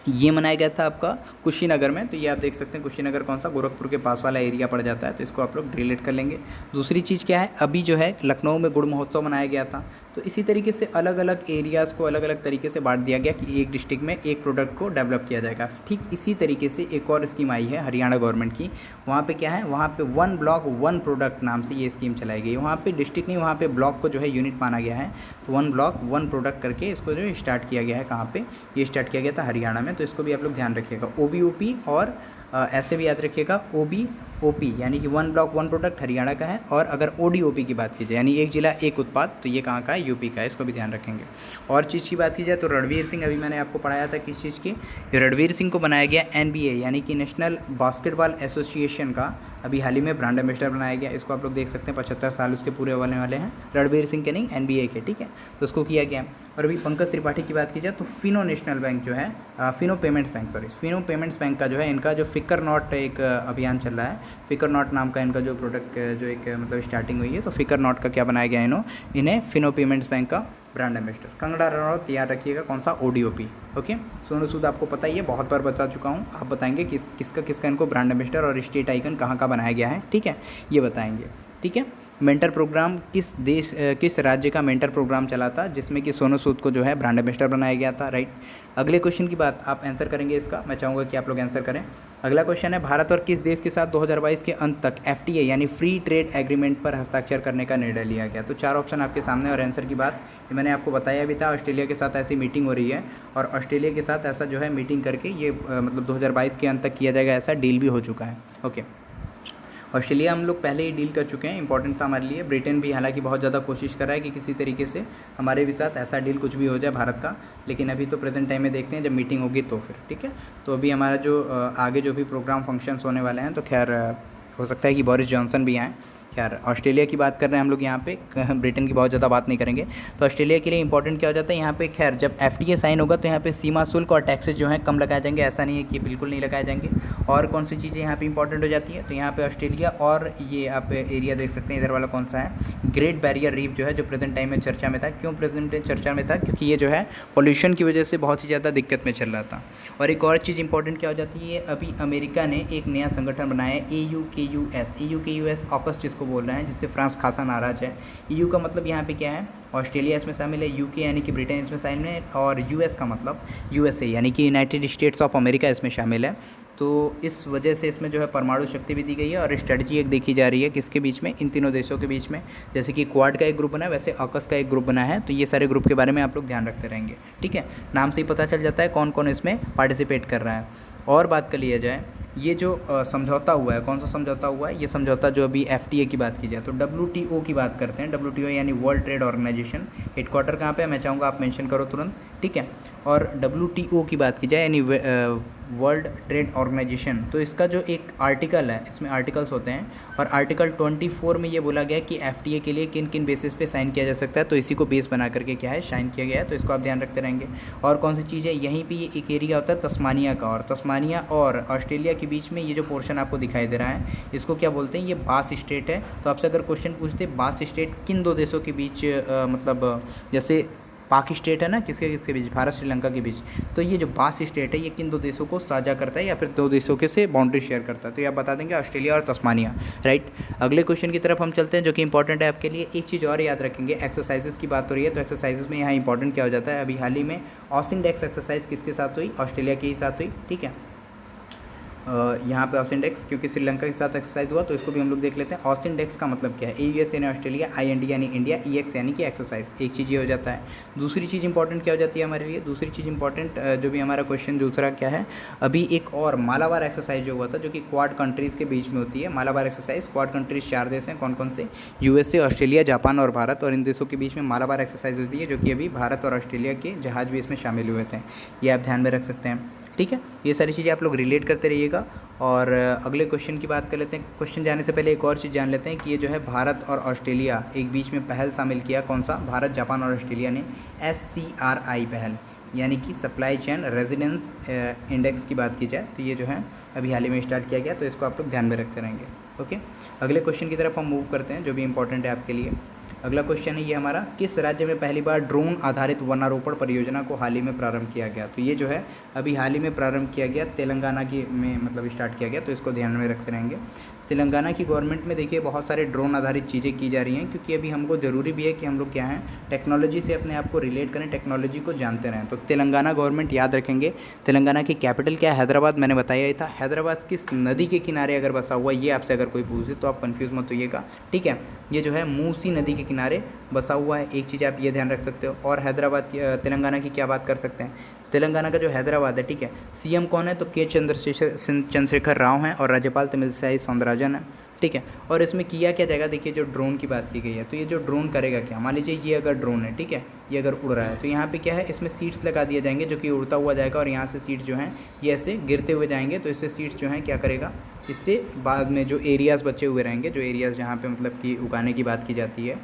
ये मनाया गया था आपका कुशीनगर में तो ये आप देख सकते हैं कुशीनगर कौन सा? गोरखपुर के पास वाला एरिया पड़ जाता है तो इसको आप लोग रिलेट कर लेंगे। दूसरी चीज़ क्या है? अभी जो है, लखनऊ में गुड़ महोत्सव मनाया गया था। तो इसी तरीके से अलग अलग एरियाज़ को अलग अलग तरीके से बांट दिया गया कि एक डिस्ट्रिक्ट में एक प्रोडक्ट को डेवलप किया जाएगा। ठीक इसी तरीके से एक और स्कीम आई है हरियाणा गवर्नमेंट की। वहाँ पे क्या है? वहाँ पे वन ब्लॉक वन प्रोडक्ट नाम से ये स्कीम चलाई गई वहाँ पे डिस्ट्रिक्ट नहीं, वहाँ पे ब्लॉक को जो है यूनिट माना गया है। तो वन ब्लॉक वन प्रोडक्ट करके इसको जो स्टार्ट किया गया है कहाँ पर ये स्टार्ट किया गया था हरियाणा में। तो इसको भी आप लोग ध्यान रखिएगा। ओबीओपी और ऐसे भी याद रखिएगा। ओ बी ओ पी यानी कि one block one product Haryana का है। और अगर ओ डी ओ पी की बात की जाए, यानी एक जिला, एक उत्पाद तो ये कहाँ का है? यूपी का है, इसको भी ध्यान रखेंगे। और चीज़ की बात की जाए तो रणवीर सिंह, अभी मैंने आपको पढ़ाया था किस चीज़ की? रणवीर सिंह को बनाया गया एनबीए यानी कि नेशनल बास्केटबॉल एसोसिएशन का अभी हाल ही में ब्रांड एम्बेसडर बनाया गया इसको आप लोग देख सकते हैं, पचहत्तर साल उसके पूरे होने वाले हैं। रणबीर सिंह के नहीं एनबीए के, ठीक है? तो उसको किया गया और अभी पंकज त्रिपाठी की बात की जाए तो फिनो नेशनल बैंक जो है Fino payments bank sorry Fino payments bank का जो है, इनका जो फिकर नॉट एक अभियान चल रहा है। फिकर नॉट नाम का इनका जो प्रोडक्ट जो एक मतलब स्टार्टिंग हुई है तो फिकर नॉट का क्या बनाया गया इन्हों? इन्हें फिनो पेमेंट्स बैंक का ब्रांड एम्बेसडर कंगड़ा रनौत, याद रखिएगा कौन सा ओडीओपी ओके सोनू सूद आपको पता ही है, बहुत बार बता चुका हूँ। आप बताएँगे किस, किसका किसका इनको ब्रांड एम्बेसडर और स्टेट आइकन कहाँ का बनाया गया है, ठीक है? ये बताएँगे, ठीक है? मेंटर प्रोग्राम किस देश किस राज्य का मेंटर प्रोग्राम चला था, जिसमें कि सोनू सूद को जो है ब्रांड एम्बेसडर बनाया गया था राइट अगले क्वेश्चन की बात आप आंसर करेंगे इसका। मैं चाहूँगा कि आप लोग आंसर करें। अगला क्वेश्चन है, भारत और किस देश के साथ 2022 के अंत तक एफ़ यानी फ्री ट्रेड एग्रीमेंट पर हस्ताक्षर करने का निर्णय लिया गया? तो चार ऑप्शन आपके सामने और आंसर की बात मैंने आपको बताया भी था, ऑस्ट्रेलिया के साथ ऐसी मीटिंग हो रही है और ऑस्ट्रेलिया के साथ ऐसा जो है मीटिंग करके ये मतलब दो हज़ार बाईस के अंत तक किया जाएगा, ऐसा डील भी हो चुका है। ओके ऑस्ट्रेलिया हम लोग पहले ही डील कर चुके हैं इंपॉर्टेंट था हमारे लिए। ब्रिटेन भी हालाँकि बहुत ज़्यादा कोशिश कर रहा है कि किसी तरीके से हमारे भी साथ ऐसा डील कुछ भी हो जाए भारत का, लेकिन अभी तो प्रेजेंट टाइम में देखते हैं, जब मीटिंग होगी तो फिर, ठीक है? तो अभी हमारा जो आगे जो भी प्रोग्राम फ़ंक्शंस होने वाले हैं तो खैर हो सकता है कि बोरिस जॉनसन भी आएँ। खैर ऑस्ट्रेलिया की बात कर रहे हैं हम लोग यहाँ पे। ब्रिटेन की बहुत ज़्यादा बात नहीं करेंगे। तो ऑस्ट्रेलिया के लिए इंपॉर्टेंट क्या हो जाता है? यहाँ पे खैर, जब एफ़ साइन होगा तो यहाँ पे सीमा शुल्क और टैक्सेज जो हैं कम लगाए जाएँगे। ऐसा नहीं है कि बिल्कुल नहीं लगाए जाएँगे। और कौन सी चीज़ें यहाँ पर इंपॉर्टेंट हो जाती है? तो यहाँ पर ऑस्ट्रेलिया और ये आप एरिया देख सकते हैं, इधर वाला कौन सा है? ग्रेट बैरियर रीफ जो है, जो प्रेजेंट टाइम में चर्चा में था। क्यों प्रेजेंट चर्चा में था? क्योंकि ये जो है पॉल्यूशन की वजह से बहुत ही ज़्यादा दिक्कत में चल रहा था। और एक और चीज़ इंपॉर्टेंट क्या हो जाती है? अभी अमेरिका ने एक नया संगठन बनाया है A U K U S A U K U S AUKUS जिसको बोल रहे हैं, जिससे फ्रांस खासा नाराज़ है। यू का मतलब यहाँ पे क्या है? ऑस्ट्रेलिया इसमें शामिल है यूके यानी कि ब्रिटेन इसमें शामिल है, और यूएस का मतलब यूएसए यानी कि यूनाइटेड स्टेट्स ऑफ़ अमेरिका इसमें शामिल है। तो इस वजह से इसमें जो है परमाणु शक्ति भी दी गई है, और स्ट्रेटजी एक देखी जा रही है किसके बीच में? इन तीनों देशों के बीच में। जैसे कि क्वाड का एक ग्रुप बना है, वैसे ऑकस का एक ग्रुप बना है। तो ये सारे ग्रुप के बारे में आप लोग ध्यान रखते रहेंगे, ठीक है? नाम से ही पता चल जाता है कौन कौन इसमें पार्टिसिपेट कर रहा है। और बात कर लिया जाए ये जो समझौता हुआ है, कौन सा समझौता हुआ है? ये समझौता जो अभी एफटीए की बात की जाए तो डब्ल्यूटीओ की बात करते हैं। डब्ल्यूटीओ यानी वर्ल्ड ट्रेड ऑर्गेनाइजेशन हेडक्वार्टर कहाँ पे मैं चाहूँगा आप मैंशन करो तुरंत। ठीक है? और डब्ल्यूटीओ की बात की जाए यानी वर्ल्ड ट्रेड ऑर्गेनाइजेशन तो इसका जो एक आर्टिकल है इसमें आर्टिकल्स होते हैं और आर्टिकल 24 में ये बोला गया कि एफटीए के लिए किन किन बेसिस पे साइन किया जा सकता है तो इसी को बेस बना करके क्या है साइन किया गया है तो इसको आप ध्यान रखते रहेंगे। और कौन सी चीज़ यहीं पे ये एक एरिया होता है तस्मानिया का और तस्मानिया और ऑस्ट्रेलिया के बीच में ये जो पोर्शन आपको दिखाई दे रहा है इसको क्या बोलते हैं ये बास स्टेट है। तो आपसे अगर क्वेश्चन पूछते बास स्टेट किन दो देशों के बीच आ, मतलब जैसे पाक स्टेट है ना, किसके किसके बीच? भारत, श्रीलंका के बीच। तो ये जो बास स्टेट है, ये किन दो देशों को साझा करता है या फिर दो देशों के से बाउंड्री शेयर करता है? तो ये आप बता देंगे ऑस्ट्रेलिया और तस्मानिया राइट अगले क्वेश्चन की तरफ़ हम चलते हैं, जो कि इंपॉर्टेंट है आपके लिए। एक चीज़ और याद रखेंगे एक्सरसाइजेस की बात हो रही है तो एक्सरसाइजेस में यहाँ इंपॉर्टेंट क्या हो जाता है? अभी हाल ही में ऑस्टिंग डेक्स एक्सरसाइज किसके साथ हुई? ऑस्ट्रेलिया के ही साथ हुई, ठीक है? यहाँ पे ऑसिंडेक्स क्योंकि श्रीलंका के साथ एक्सरसाइज हुआ तो इसको भी हम लोग देख लेते हैं। ऑसिंडेक्स का मतलब क्या है? ए यू एस यानी ऑस्ट्रेलिया आई एन डी यानी इंडिया ई एक्स यानी कि एक्सरसाइज एक चीज़ ये हो जाता है। दूसरी चीज़ इंपॉर्टेंट क्या हो जाती है हमारे लिए? दूसरी चीज़ इंपॉर्टेंट जो भी हमारा क्वेश्चन दूसरा क्या है? अभी एक और मालाबार एक्सरसाइज जो हुआ था, जो कि क्वाड कंट्रीज़ के बीच में होती है। मालाबार एक्सरसाइज क्वाड कंट्रीज़ चार देश हैं कौन कौन से यूएसए ऑस्ट्रेलिया जापान और भारत। और इन देशों के बीच में मालाबार एक्सरसाइज होती है, जो कि अभी भारत और ऑस्ट्रेलिया के जहाज़ भी इसमें शामिल हुए थे। ये आप ध्यान में रख सकते हैं। ठीक है? ये सारी चीज़ें आप लोग रिलेट करते रहिएगा। और अगले क्वेश्चन की बात कर लेते हैं। क्वेश्चन जाने से पहले एक और चीज़ जान लेते हैं कि ये जो है भारत और ऑस्ट्रेलिया, एक बीच में पहल शामिल किया कौन सा? भारत, जापान और ऑस्ट्रेलिया ने। एस सी आर आई पहल, यानी कि सप्लाई चैन रेजिडेंस इंडेक्स की बात की जाए तो ये जो है अभी हाल ही में स्टार्ट किया गया तो इसको आप लोग ध्यान में रखते रहेंगे। ओके अगले क्वेश्चन की तरफ़ हम मूव करते हैं, जो भी इंपॉर्टेंट है आपके लिए। अगला क्वेश्चन है ये हमारा, किस राज्य में पहली बार ड्रोन आधारित वनारोपण परियोजना को हाल ही में प्रारंभ किया गया? तो ये जो है, अभी हाल ही में प्रारंभ किया गया, तेलंगाना की में मतलब स्टार्ट किया गया तो इसको ध्यान में रखते रहेंगे। तेलंगाना की गवर्नमेंट में देखिए बहुत सारे ड्रोन आधारित चीज़ें की जा रही हैं, क्योंकि अभी हमको ज़रूरी भी है कि हम लोग क्या हैं, टेक्नोलॉजी से अपने आप को रिलेट करें, टेक्नोलॉजी को जानते रहें। तो तेलंगाना गवर्नमेंट याद रखेंगे, तेलंगाना की कैपिटल क्या हैदराबाद, मैंने बताया ही था। हैदराबाद किस नदी के किनारे अगर बसा हुआ, ये आपसे अगर कोई पूछे तो आप कन्फ्यूज़ मत होइएगा, ठीक है? ये जो है मूसी नदी के किनारे बसा हुआ है, एक चीज़ आप ये ध्यान रख सकते हो। और हैदराबाद तेलंगाना की क्या बात कर सकते हैं? तेलंगाना का जो हैदराबाद है, ठीक है? सीएम कौन है? तो के चंद्रशेखर चंद्रशेखर राव हैं और राज्यपाल तमिलसाई सौंदराजन है। ठीक है, और इसमें किया क्या जाएगा? देखिए, जो ड्रोन की बात की गई है तो ये जो ड्रोन करेगा क्या? मान लीजिए ये अगर ड्रोन है, ठीक है, ये अगर उड़ रहा है तो यहाँ पे क्या है? इसमें सीट्स लगा दिए जाएँगे जो कि उड़ता हुआ जाएगा और यहाँ से सीट जो हैं, ये ऐसे गिरते हुए जाएँगे तो इससे सीट्स जो हैं क्या करेगा? इससे बाद में जो एरियाज़ बचे हुए रहेंगे, जो एरियाज़ जहाँ पे मतलब कि उगाने की बात की जाती है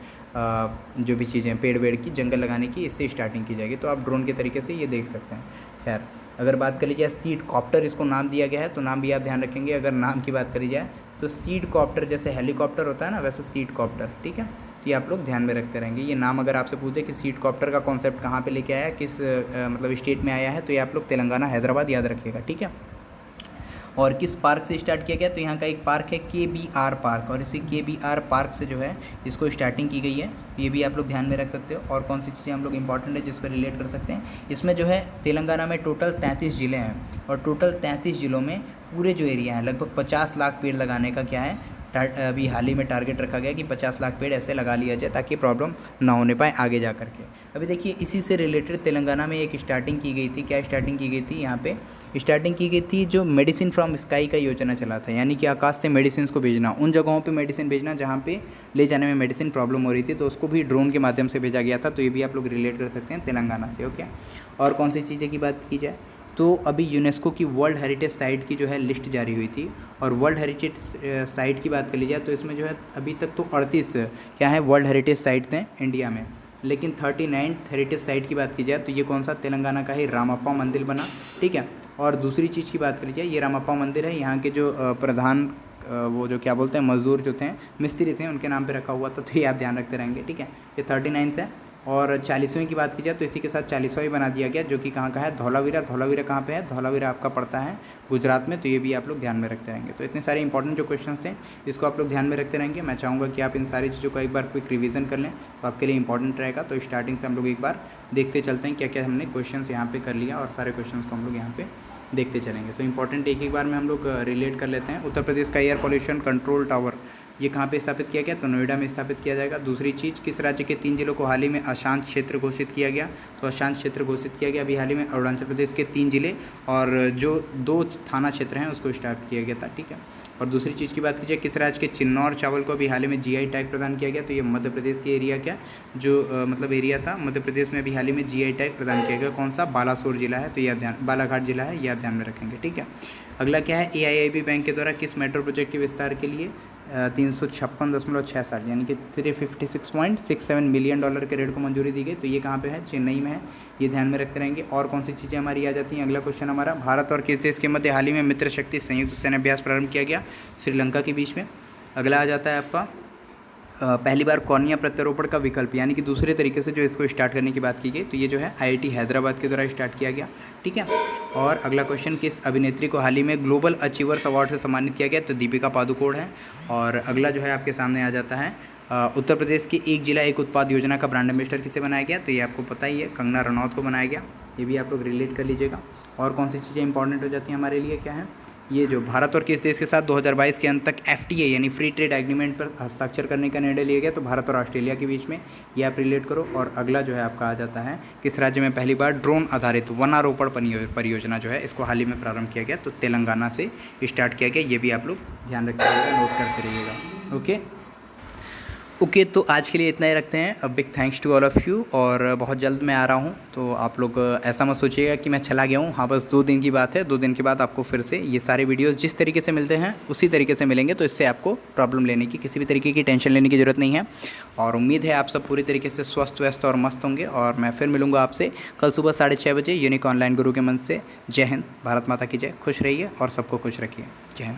जो भी चीज़ें पेड़ वेड़ की, जंगल लगाने की, इससे स्टार्टिंग की जाएगी। तो आप ड्रोन के तरीके से ये देख सकते हैं। खैर, अगर बात कर लीजिए सीट कॉप्टर इसको नाम दिया गया है तो नाम भी आप ध्यान रखेंगे। अगर नाम की बात करी जाए तो सीड कॉप्टर जैसे हेलीकॉप्टर होता है ना, वैसे सीड कॉप्टर ठीक है? तो ये आप लोग ध्यान में रखते रहेंगे। ये नाम अगर आपसे पूछे कि सीट कॉप्टर का कॉन्सेप्ट कहाँ पे लेके आया किस मतलब स्टेट में आया है तो ये आप लोग तेलंगाना, हैदराबाद याद रखिएगा, ठीक है? और किस पार्क से स्टार्ट किया गया तो यहाँ का एक पार्क है के बी आर पार्क और इसी के बी आर पार्क से जो है, इसको स्टार्टिंग की गई है। ये भी आप लोग ध्यान में रख सकते हो, और कौन सी चीज़ें हम लोग इंपॉर्टेंट है जिसको रिलेट कर सकते हैं? इसमें जो है, तेलंगाना में टोटल तैंतीस ज़िले हैं, और टोटल तैंतीस ज़िलों में पूरे जो एरिया हैं, लगभग पचास लाख पेड़ लगाने का क्या है अभी हाल ही में टारगेट रखा गया कि 50 लाख पेड़ ऐसे लगा लिया जाए ताकि प्रॉब्लम ना होने पाए आगे जा करके। अभी देखिए, इसी से रिलेटेड तेलंगाना में एक स्टार्टिंग की गई थी। क्या स्टार्टिंग की गई थी? यहाँ पे स्टार्टिंग की गई थी जो मेडिसिन फ्रॉम स्काई का योजना चला था। यानी कि आकाश से मेडिसिन को भेजना, उन जगहों पर मेडिसिन भेजना जहाँ पर ले जाने में मेडिसिन प्रॉब्लम हो रही थी तो उसको भी ड्रोन के माध्यम से भेजा गया था। तो ये भी आप लोग रिलेट कर सकते हैं तेलंगाना से ओके और कौन सी चीज़ें की बात की जाए? तो अभी यूनेस्को की वर्ल्ड हेरिटेज साइट की जो है लिस्ट जारी हुई थी और वर्ल्ड हेरिटेज साइट की बात कर ली जाए तो इसमें जो है अभी तक तो अड़तीस क्या है वर्ल्ड हेरिटेज साइट थे इंडिया में। लेकिन थर्टी नाइन्थ हेरिटेज साइट की बात की जाए तो ये कौन सा तेलंगाना का ही रामाप्पा मंदिर बना, ठीक है? और दूसरी चीज़ की बात करी जाए, ये रामाप्पा मंदिर है, यहाँ के जो प्रधान वो जो क्या बोलते हैं, मज़दूर जो थे, मिस्त्री थे, उनके नाम पे रखा हुआ था तो ये आप ध्यान रखते रहेंगे, ठीक है? ये थर्टी नाइन्थ है। और चालीसवीं की बात की जाए तो इसी के साथ चालीसवा बना दिया गया, जो कि कहाँ का है? धौलावीरा। धौलावीरा कहाँ पे है? धौलावीरा आपका पड़ता है गुजरात में तो ये भी आप लोग ध्यान में रखते रहेंगे। तो इतने सारे इंपॉर्टेंट जो क्वेश्चन थे, इसको आप लोग ध्यान में रखते रहेंगे। मैं चाहूँगा कि आप इन सारी चीज़ों का एक बार क्विक रिविज़न कर लें तो आपके लिए इंपॉर्टेंट रहेगा। तो स्टार्टिंग से हम लोग एक बार देखते चलते हैं क्या क्या हमने क्वेश्चन यहाँ पर कर लिया और सारे क्वेश्चन को हम लोग यहाँ पर देखते चलेंगे। तो इंपॉर्टेंट एक एक बार में हम लोग रिलेट कर लेते हैं। उत्तर प्रदेश का एयर पॉल्यूशन कंट्रोल टावर ये कहाँ पे स्थापित किया गया? तो नोएडा में स्थापित किया जाएगा। दूसरी चीज़, किस राज्य के तीन जिलों को हाल ही में अशांत क्षेत्र घोषित किया गया? तो अशांत क्षेत्र घोषित किया गया अभी हाल ही में अरुणाचल प्रदेश के तीन ज़िले और जो दो थाना क्षेत्र हैं, उसको स्टार्ट किया गया था, ठीक है? और दूसरी चीज़ की बात की जाए किस राज्य के चिन्नौर चावल को अभी हाल ही में जीआई टैग प्रदान किया गया? तो ये मध्य प्रदेश के एरिया क्या? जो मतलब एरिया था, मध्य प्रदेश में अभी हाल ही में जीआई टैग प्रदान किया गया। कौन सा? बालासोर जिला है तो यह ध्यान, बालाघाट जिला है, यह ध्यान में रखेंगे, ठीक है? अगला क्या है? एआईआईबी बैंक के द्वारा किस मेट्रो प्रोजेक्ट के विस्तार के लिए तीन सौ छप्पन दशमलव छः साठ यानी कि three fifty six point six seven million dollar के रेट को मंजूरी दी गई। तो ये कहाँ पे है? चेन्नई में है। ये ध्यान में रखते रहेंगे। और कौन सी चीज़ें हमारी आ जाती हैं? अगला क्वेश्चन हमारा, भारत और किस देश के मध्य हाल ही में मित्र शक्ति संयुक्त सेनाभ्यास प्रारंभ किया गया? श्रीलंका के बीच में। अगला आ जाता है आपका पहली बार कौनिया प्रत्यारोपण का विकल्प, यानी कि दूसरे तरीके से जो इसको स्टार्ट करने की बात की गई तो ये जो है आईआईटी हैदराबाद के द्वारा स्टार्ट किया गया, ठीक है? और अगला क्वेश्चन किस अभिनेत्री को हाल ही में ग्लोबल अचीवर्स अवार्ड से सम्मानित किया गया तो दीपिका पादुकोण है। और अगला जो है आपके सामने आ जाता है उत्तर प्रदेश की एक जिला एक उत्पाद योजना का ब्रांड एम्बेसडर किसे बनाया गया तो ये आपको पता ही है, कंगना रनौत को बनाया गया, ये भी आप लोग रिलेट कर लीजिएगा। और कौन सी चीज़ें इंपॉर्टेंट हो जाती हैं हमारे लिए, क्या है? ये जो भारत और किस देश के साथ 2022 के अंत तक FTA यानी फ्री ट्रेड एग्रीमेंट पर हस्ताक्षर करने का निर्णय लिया गया तो भारत और ऑस्ट्रेलिया के बीच में ये आप रिलेट करो। और अगला जो है आपका आ जाता है, किस राज्य में पहली बार ड्रोन आधारित वनारोपण परियोजना जो है, इसको हाल ही में प्रारंभ किया गया तो तेलंगाना से स्टार्ट किया गया, ये भी आप लोग ध्यान रखिएगा नोट करते रहिएगा। ओके ओके okay, तो आज के लिए इतना ही रखते हैं। अब big thanks to all of you और बहुत जल्द मैं आ रहा हूँ तो आप लोग ऐसा मत सोचिएगा कि मैं चला गया हूँ। हाँ बस दो दिन की बात है। दो दिन के बाद आपको फिर से ये सारे वीडियोस जिस तरीके से मिलते हैं उसी तरीके से मिलेंगे तो इससे आपको प्रॉब्लम लेने की किसी भी तरीके की टेंशन लेने की ज़रूरत नहीं है। और उम्मीद है आप सब पूरी तरीके से स्वस्थ व्यस्त और मस्त होंगे। और मैं फिर मिलूँगा आपसे कल सुबह साढ़े छः बजे यूनिक ऑनलाइन गुरु के मन से। जय हिंद भारत माता की जय। खुश रहिए और सबको खुश रखिए। जय हिंद।